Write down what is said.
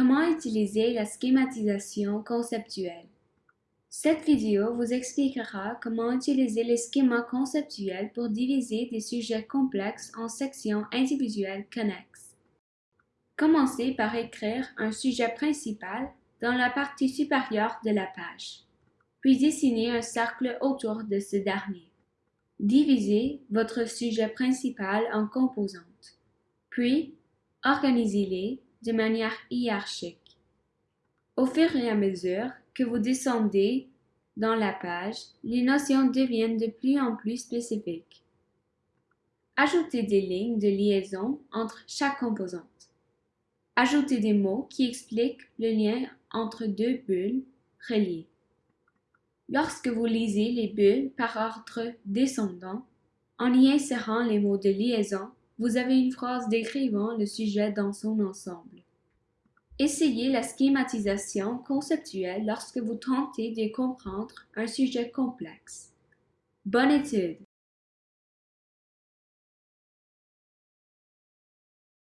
Comment utiliser la schématisation conceptuelle? Cette vidéo vous expliquera comment utiliser les schémas conceptuels pour diviser des sujets complexes en sections individuelles connexes. Commencez par écrire un sujet principal dans la partie supérieure de la page, puis dessinez un cercle autour de ce dernier. Divisez votre sujet principal en composantes, puis organisez-les de manière hiérarchique. Au fur et à mesure que vous descendez dans la page, les notions deviennent de plus en plus spécifiques. Ajoutez des lignes de liaison entre chaque composante. Ajoutez des mots qui expliquent le lien entre deux bulles reliées. Lorsque vous lisez les bulles par ordre descendant, en y insérant les mots de liaison, vous avez une phrase décrivant le sujet dans son ensemble. Essayez la schématisation conceptuelle lorsque vous tentez de comprendre un sujet complexe. Bonne étude!